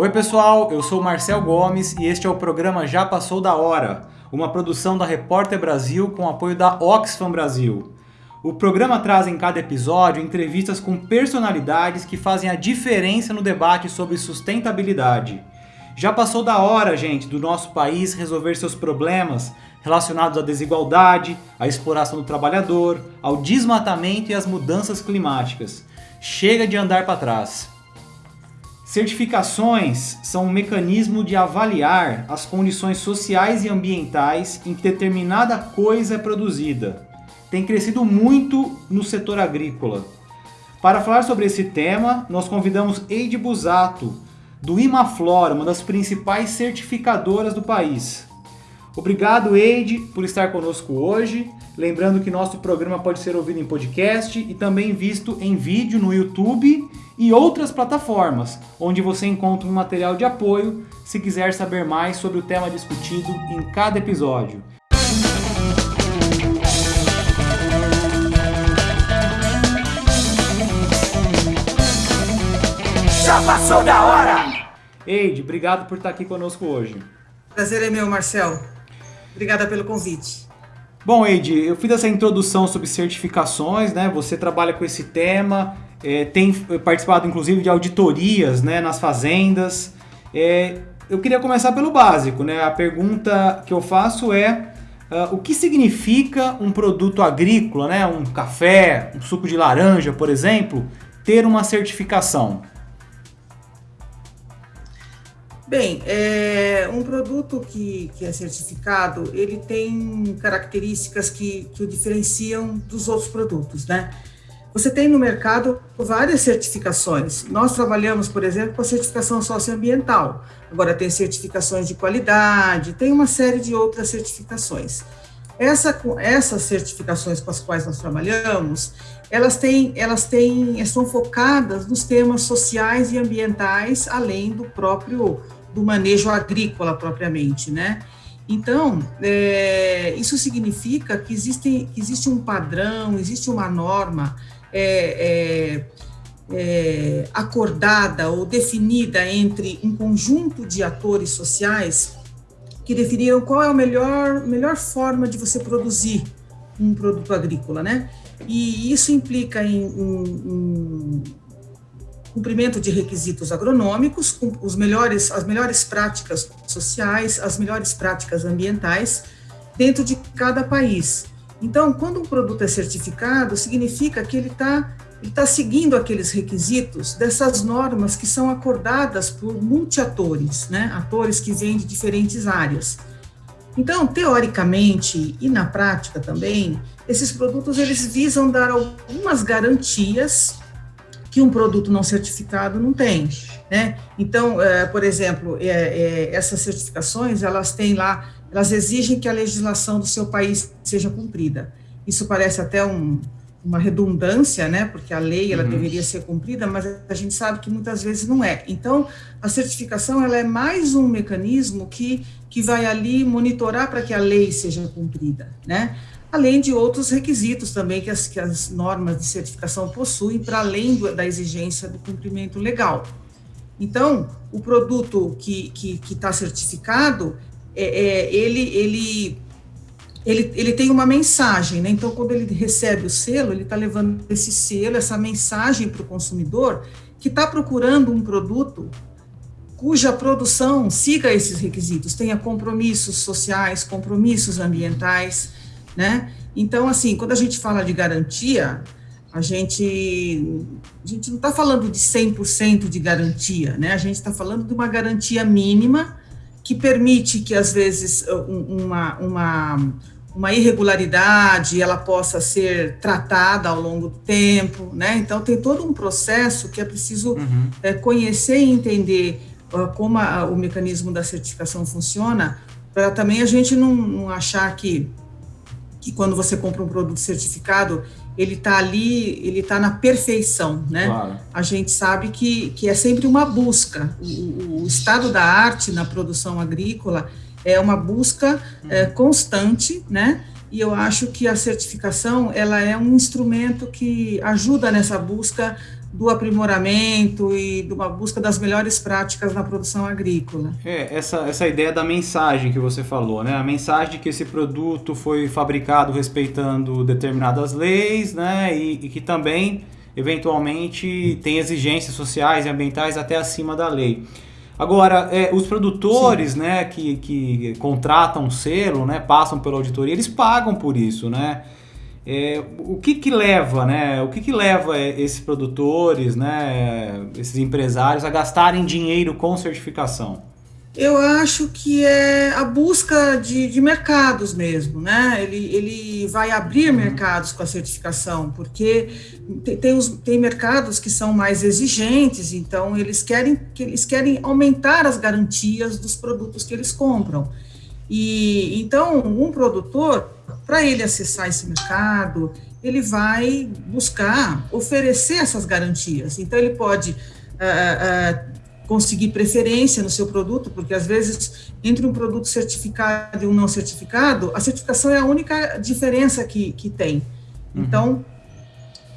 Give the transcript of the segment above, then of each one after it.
Oi pessoal, eu sou Marcel Gomes e este é o programa Já Passou da Hora, uma produção da Repórter Brasil com apoio da Oxfam Brasil. O programa traz em cada episódio entrevistas com personalidades que fazem a diferença no debate sobre sustentabilidade. Já passou da hora, gente, do nosso país resolver seus problemas relacionados à desigualdade, à exploração do trabalhador, ao desmatamento e às mudanças climáticas. Chega de andar para trás. Certificações são um mecanismo de avaliar as condições sociais e ambientais em que determinada coisa é produzida. Tem crescido muito no setor agrícola. Para falar sobre esse tema, nós convidamos Eide Busato, do Imaflora, uma das principais certificadoras do país. Obrigado, Eide, por estar conosco hoje. Lembrando que nosso programa pode ser ouvido em podcast e também visto em vídeo no YouTube e outras plataformas, onde você encontra um material de apoio se quiser saber mais sobre o tema discutido em cada episódio. Já passou da hora! Eide, obrigado por estar aqui conosco hoje. Prazer é meu, Marcel. Obrigada pelo convite. Bom, Eide, eu fiz essa introdução sobre certificações, né? Você trabalha com esse tema, é, tem participado inclusive de auditorias né, nas fazendas. É, eu queria começar pelo básico, né? A pergunta que eu faço é uh, o que significa um produto agrícola, né? Um café, um suco de laranja, por exemplo, ter uma certificação? Bem, é, um produto que, que é certificado, ele tem características que, que o diferenciam dos outros produtos, né? Você tem no mercado várias certificações. Nós trabalhamos, por exemplo, com a certificação socioambiental. Agora tem certificações de qualidade, tem uma série de outras certificações. Essa, essas certificações com as quais nós trabalhamos, elas têm, elas têm, estão focadas nos temas sociais e ambientais, além do próprio do manejo agrícola propriamente, né? Então, é, isso significa que existe, que existe um padrão, existe uma norma é, é, é, acordada ou definida entre um conjunto de atores sociais que definiram qual é a melhor, melhor forma de você produzir um produto agrícola, né? E isso implica em, em, em cumprimento de requisitos agronômicos, com os melhores, as melhores práticas sociais, as melhores práticas ambientais dentro de cada país. Então, quando um produto é certificado, significa que ele está ele tá seguindo aqueles requisitos dessas normas que são acordadas por multiatores, né? atores que vêm de diferentes áreas. Então, teoricamente e na prática também, esses produtos eles visam dar algumas garantias que um produto não certificado não tem, né? Então, é, por exemplo, é, é, essas certificações, elas têm lá, elas exigem que a legislação do seu país seja cumprida. Isso parece até um, uma redundância, né? Porque a lei ela uhum. deveria ser cumprida, mas a gente sabe que muitas vezes não é. Então, a certificação ela é mais um mecanismo que que vai ali monitorar para que a lei seja cumprida, né? além de outros requisitos também que as, que as normas de certificação possuem, para além do, da exigência do cumprimento legal. Então, o produto que está certificado, é, é, ele, ele, ele, ele tem uma mensagem, né? Então, quando ele recebe o selo, ele está levando esse selo, essa mensagem para o consumidor que está procurando um produto cuja produção siga esses requisitos, tenha compromissos sociais, compromissos ambientais, né? Então, assim, quando a gente fala de garantia, a gente, a gente não está falando de 100% de garantia, né? A gente está falando de uma garantia mínima que permite que, às vezes, uma, uma, uma irregularidade ela possa ser tratada ao longo do tempo, né? Então, tem todo um processo que é preciso uhum. é, conhecer e entender uh, como a, o mecanismo da certificação funciona, para também a gente não, não achar que que quando você compra um produto certificado, ele está ali, ele está na perfeição, né? Claro. A gente sabe que, que é sempre uma busca. O, o, estado da arte na produção agrícola é uma busca uhum. é, constante, né? E eu acho que a certificação ela é um instrumento que ajuda nessa busca do aprimoramento e de uma busca das melhores práticas na produção agrícola. É, essa, essa ideia da mensagem que você falou, né? A mensagem de que esse produto foi fabricado respeitando determinadas leis, né? E, e que também, eventualmente, tem exigências sociais e ambientais até acima da lei. Agora, é, os produtores, né, que, que contratam selo, né, passam pela auditoria, eles pagam por isso, né? É, o que que leva, né? O que que leva esses produtores, né, esses empresários a gastarem dinheiro com certificação? Eu acho que é a busca de, de mercados mesmo, né? Ele, ele vai abrir uhum. mercados com a certificação, porque tem, tem, os, tem mercados que são mais exigentes, então eles querem, eles querem aumentar as garantias dos produtos que eles compram. E então um produtor, para ele acessar esse mercado, ele vai buscar oferecer essas garantias. Então ele pode uh, uh, conseguir preferência no seu produto, porque às vezes entre um produto certificado e um não certificado, a certificação é a única diferença que, que tem. Uhum. Então,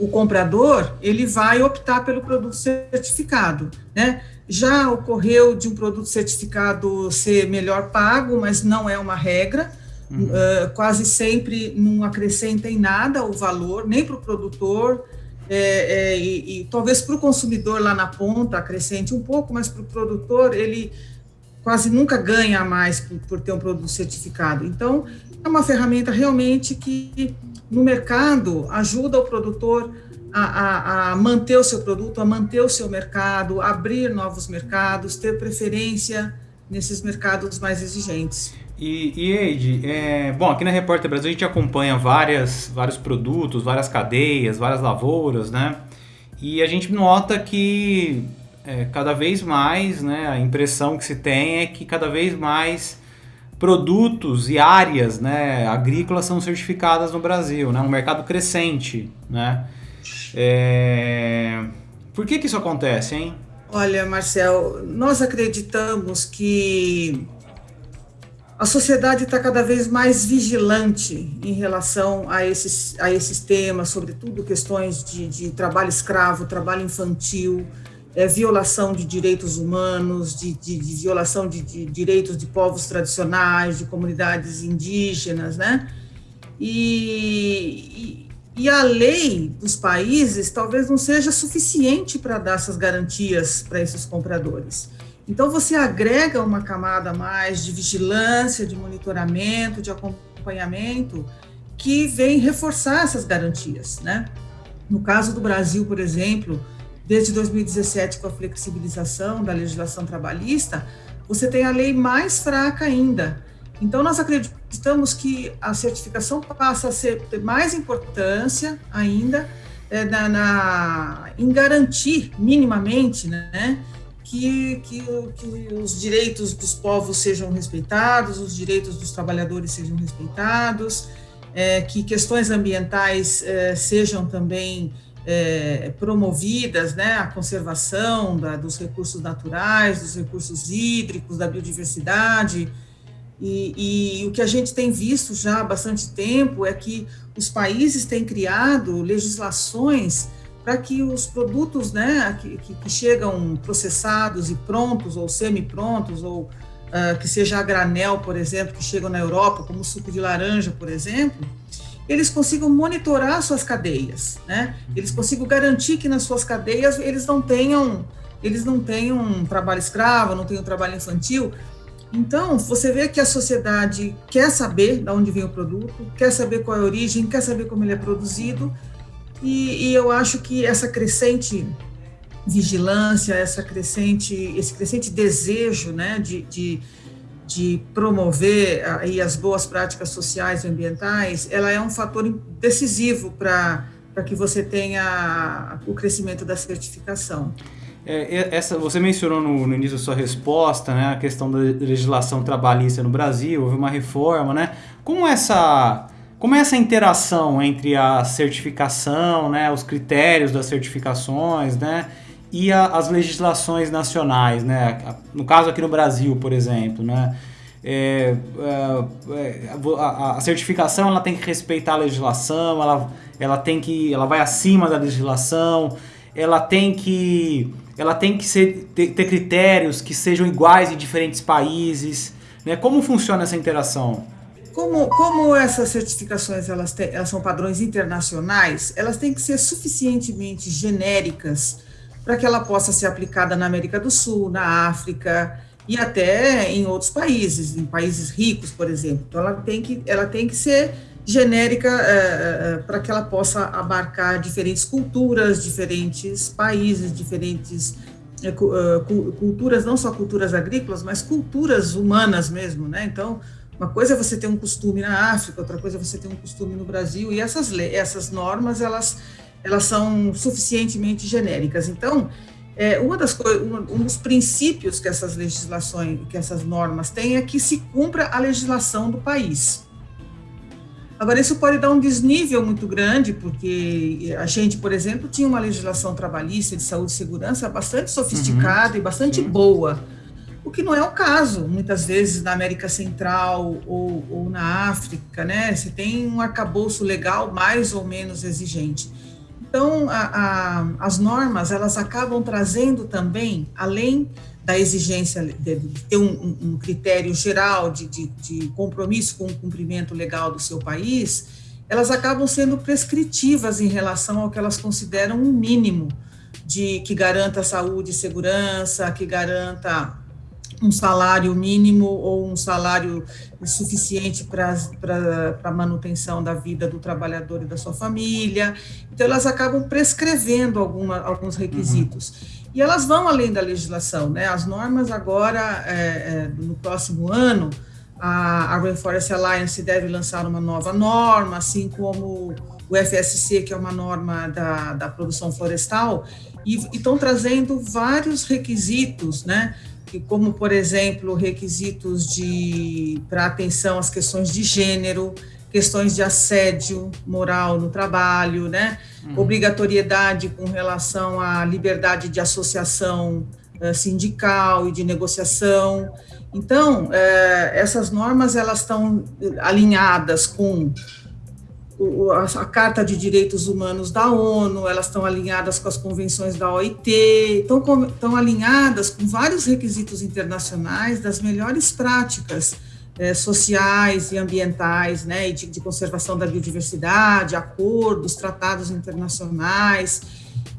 o comprador, ele vai optar pelo produto certificado, né? Já ocorreu de um produto certificado ser melhor pago, mas não é uma regra, uhum. uh, quase sempre não acrescenta em nada o valor, nem para o produtor, é, é, e, e, talvez para o consumidor lá na ponta acrescente um pouco, mas para o produtor ele quase nunca ganha mais por, por, ter um produto certificado. Então, é uma ferramenta realmente que no mercado ajuda o produtor a, a, a manter o seu produto, a manter o seu mercado, abrir novos mercados, ter preferência nesses mercados mais exigentes. E, e Eide, é, bom, aqui na Repórter Brasil a gente acompanha várias, vários produtos, várias cadeias, várias lavouras, né? E a gente nota que é, cada vez mais, né, a impressão que se tem é que cada vez mais produtos e áreas né, agrícolas são certificadas no Brasil, né? Um mercado crescente, né? É... Por que que isso acontece, hein? Olha, Marcel, nós acreditamos que a sociedade está cada vez mais vigilante em relação a esses, a esses temas, sobretudo questões de, de trabalho escravo, trabalho infantil, é, violação de direitos humanos, de, de, de violação de, de, direitos de povos tradicionais, de comunidades indígenas, né? E, e, e a lei dos países talvez não seja suficiente para dar essas garantias para esses compradores. Então, você agrega uma camada mais de vigilância, de monitoramento, de acompanhamento, que vem reforçar essas garantias, né? No caso do Brasil, por exemplo, desde 2017, com a flexibilização da legislação trabalhista, você tem a lei mais fraca ainda. Então, nós acreditamos que a certificação passa a ser, ter mais importância ainda é, na, na, em garantir minimamente, né? Que, que, que os direitos dos povos sejam respeitados, os direitos dos trabalhadores sejam respeitados, é, que questões ambientais é, sejam também é, promovidas, né, a conservação da, dos recursos naturais, dos recursos hídricos, da biodiversidade. E, e, o que a gente tem visto já há bastante tempo é que os países têm criado legislações para que os produtos né, que, que, chegam processados e prontos, ou semi-prontos, ou uh, que seja a granel, por exemplo, que chegam na Europa, como suco de laranja, por exemplo, eles consigam monitorar suas cadeias, né? Eles consigam garantir que nas suas cadeias eles não tenham eles não tenham trabalho escravo, não tenham trabalho infantil. Então, você vê que a sociedade quer saber de onde vem o produto, quer saber qual é a origem, quer saber como ele é produzido, e, e eu acho que essa crescente vigilância, essa crescente, esse crescente desejo né, de, de, de, promover aí as boas práticas sociais e ambientais, ela é um fator decisivo para que você tenha o crescimento da certificação. É, essa, você mencionou no, no, início da sua resposta né, a questão da legislação trabalhista no Brasil, houve uma reforma, né? Como essa como é essa interação entre a certificação, né, os critérios das certificações, né, e a, as legislações nacionais, né? No caso aqui no Brasil, por exemplo, né? É, é, é a, a, certificação ela tem que respeitar a legislação, ela, ela tem que, ela vai acima da legislação. ela tem que ela tem que ser, ter, ter critérios que sejam iguais em diferentes países, né? Como funciona essa interação? Como, como essas certificações elas, te, elas são padrões internacionais, elas têm que ser suficientemente genéricas para que ela possa ser aplicada na América do Sul, na África e até em outros países, em países ricos, por exemplo. Então, ela tem que, ela tem que ser genérica é, para que ela possa abarcar diferentes culturas, diferentes países, diferentes é, culturas, não só culturas agrícolas, mas culturas humanas mesmo, né? Então, uma coisa é você ter um costume na África, outra coisa é você ter um costume no Brasil, e essas, essas normas, elas, elas são suficientemente genéricas. Então, é, uma das um, um dos princípios que essas legislações, que essas normas têm é que se cumpra a legislação do país. Agora, isso pode dar um desnível muito grande, porque a gente, por exemplo, tinha uma legislação trabalhista de saúde e segurança bastante sofisticada uhum, e bastante sim. boa o que não é o caso, muitas vezes, na América Central ou, ou na África, né? Você tem um arcabouço legal mais ou menos exigente. Então, a, a, as normas, elas acabam trazendo também, além da exigência de, ter um, um critério geral de, de, de compromisso com o cumprimento legal do seu país, elas acabam sendo prescritivas em relação ao que elas consideram um mínimo de que garanta saúde e segurança, que garanta um salário mínimo ou um salário suficiente para a manutenção da vida do trabalhador e da sua família. Então, elas acabam prescrevendo alguma, alguns requisitos. Uhum. E elas vão além da legislação, né? As normas agora, é, é, no próximo ano, a, a Rainforest Alliance deve lançar uma nova norma, assim como o FSC, que é uma norma da, da produção florestal, e estão trazendo vários requisitos, né? Como, por exemplo, requisitos de para atenção às questões de gênero, questões de assédio moral no trabalho, né? Uhum. Obrigatoriedade com relação à liberdade de associação uh, sindical e de negociação. Então, uh, essas normas elas estão alinhadas com a Carta de Direitos Humanos da ONU, elas estão alinhadas com as convenções da OIT, estão, estão alinhadas com vários requisitos internacionais das melhores práticas é, sociais e ambientais, né, e de, de, conservação da biodiversidade, acordos, tratados internacionais.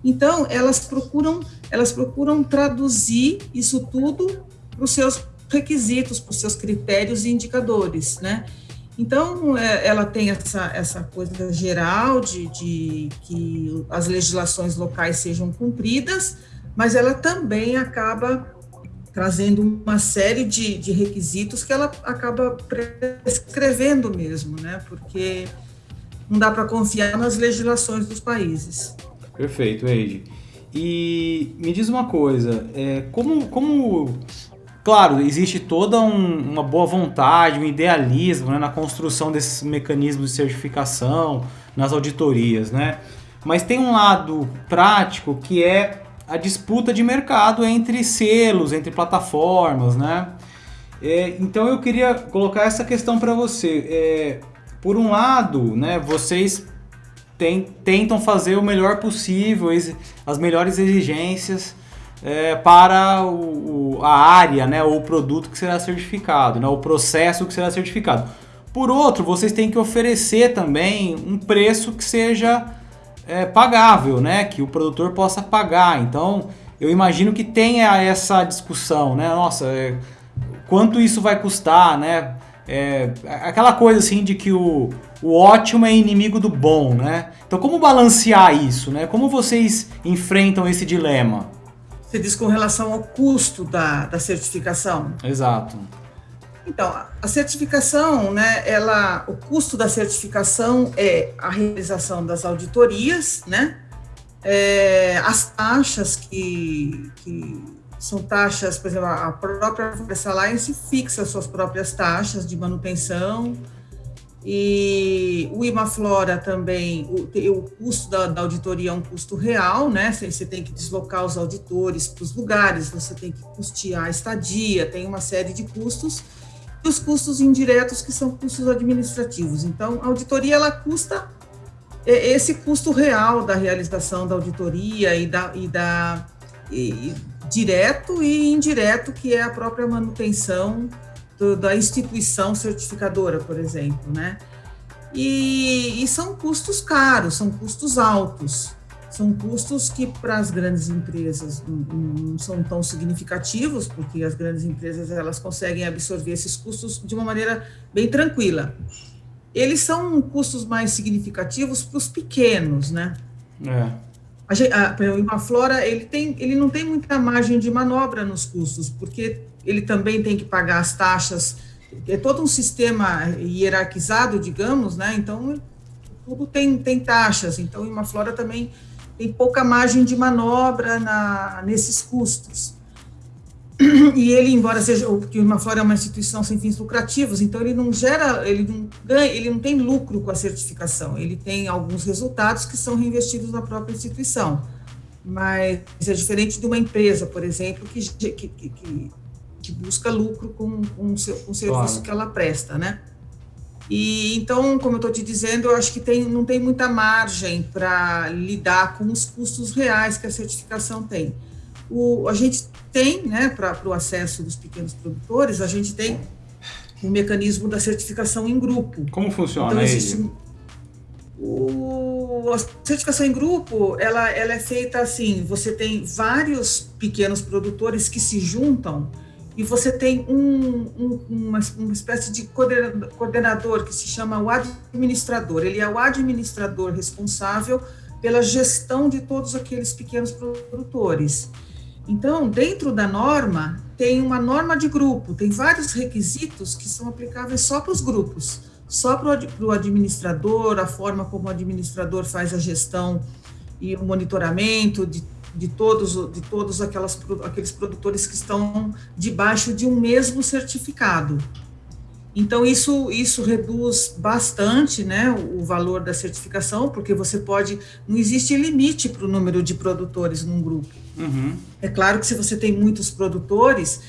Então, elas procuram, elas procuram traduzir isso tudo para os seus requisitos, para os seus critérios e indicadores, né? Então, é, ela tem essa, essa coisa geral de, de que as legislações locais sejam cumpridas, mas ela também acaba trazendo uma série de, de requisitos que ela acaba prescrevendo mesmo, né? Porque não dá para confiar nas legislações dos países. Perfeito, Eide. E me diz uma coisa, é, como, como Claro, existe toda um, uma boa vontade, um idealismo né, na construção desses mecanismos de certificação, nas auditorias, né? Mas tem um lado prático que é a disputa de mercado entre selos, entre plataformas, né? É, então eu queria colocar essa questão para você. É, por um lado, né, vocês tem, tentam fazer o melhor possível, as melhores exigências é, para o, a área, né, o produto que será certificado, né, o processo que será certificado. Por outro, vocês têm que oferecer também um preço que seja é, pagável, né, que o produtor possa pagar. Então, eu imagino que tenha essa discussão, né, nossa, é, quanto isso vai custar, né, é, aquela coisa assim de que o, o ótimo é inimigo do bom, né? Então, como balancear isso, né? Como vocês enfrentam esse dilema? Você diz com relação ao custo da, da certificação? Exato. Então, a certificação, né, ela, o custo da certificação é a realização das auditorias, né, é, as taxas que, que são taxas, por exemplo, a própria Forest Alliance fixa suas próprias taxas de manutenção, e o Imaflora também, o, o custo da, da, auditoria é um custo real, né? Você, tem que deslocar os auditores para os lugares, você tem que custear a estadia, tem uma série de custos. E os custos indiretos, que são custos administrativos. Então, a auditoria, ela custa esse custo real da realização da auditoria e da, e da e, direto e indireto, que é a própria manutenção do, da instituição certificadora, por exemplo, né? E, e, são custos caros, são custos altos, são custos que para as grandes empresas não, são tão significativos, porque as grandes empresas elas conseguem absorver esses custos de uma maneira bem tranquila. Eles são custos mais significativos para os pequenos, né? É. A, a, o Imaflora ele, tem, ele não tem muita margem de manobra nos custos, porque ele também tem que pagar as taxas, é todo um sistema hierarquizado, digamos, né? Então, tudo tem, tem taxas, então o Imaflora também tem pouca margem de manobra na, nesses custos. E ele, embora seja, porque o Imaflora é uma instituição sem fins lucrativos, então ele não gera, ele não ganha, ele não tem lucro com a certificação, ele tem alguns resultados que são reinvestidos na própria instituição. Mas é diferente de uma empresa, por exemplo, que, que, que, que busca lucro com, com, o, seu, com o serviço claro. que ela presta, né? E então, como eu estou te dizendo, eu acho que tem, não tem muita margem para lidar com os custos reais que a certificação tem. O, a gente tem, né, para o acesso dos pequenos produtores, a gente tem o mecanismo da certificação em grupo. Como funciona então, existe, o, a certificação em grupo, ela, ela é feita assim, você tem vários pequenos produtores que se juntam e você tem um, um, uma, uma espécie de coordenador que se chama o administrador. Ele é o administrador responsável pela gestão de todos aqueles pequenos produtores. Então, dentro da norma, tem uma norma de grupo, tem vários requisitos que são aplicáveis só para os grupos, só para o administrador, a forma como o administrador faz a gestão e o monitoramento de, de todos, de todos aquelas, aqueles produtores que estão debaixo de um mesmo certificado. Então, isso, isso reduz bastante né, o valor da certificação, porque você pode. Não existe limite para o número de produtores num grupo. Uhum. É claro que se você tem muitos produtores,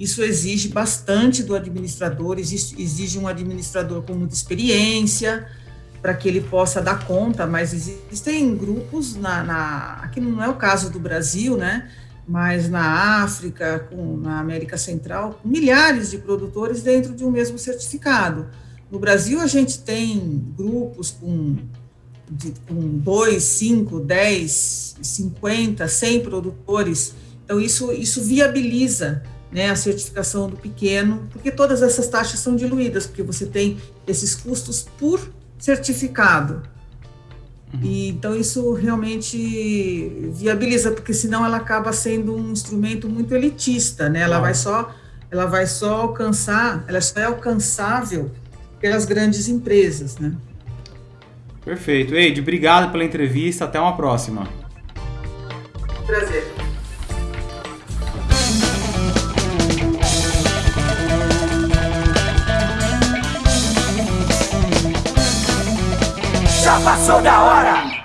isso exige bastante do administrador, exige, exige um administrador com muita experiência para que ele possa dar conta, mas existem grupos na, na, aqui não é o caso do Brasil, né? mas na África, com, na América Central, milhares de produtores dentro de um mesmo certificado. No Brasil, a gente tem grupos com, de, com 2, 5, 10, 50, 100 produtores. Então, isso, isso viabiliza né, a certificação do pequeno, porque todas essas taxas são diluídas, porque você tem esses custos por certificado. Uhum. E, então isso realmente viabiliza, porque senão ela acaba sendo um instrumento muito elitista, né? Ela vai só, ela vai só alcançar, ela só é alcançável pelas grandes empresas, né? Perfeito. Eide, obrigado pela entrevista. Até uma próxima. Prazer. Passou da hora!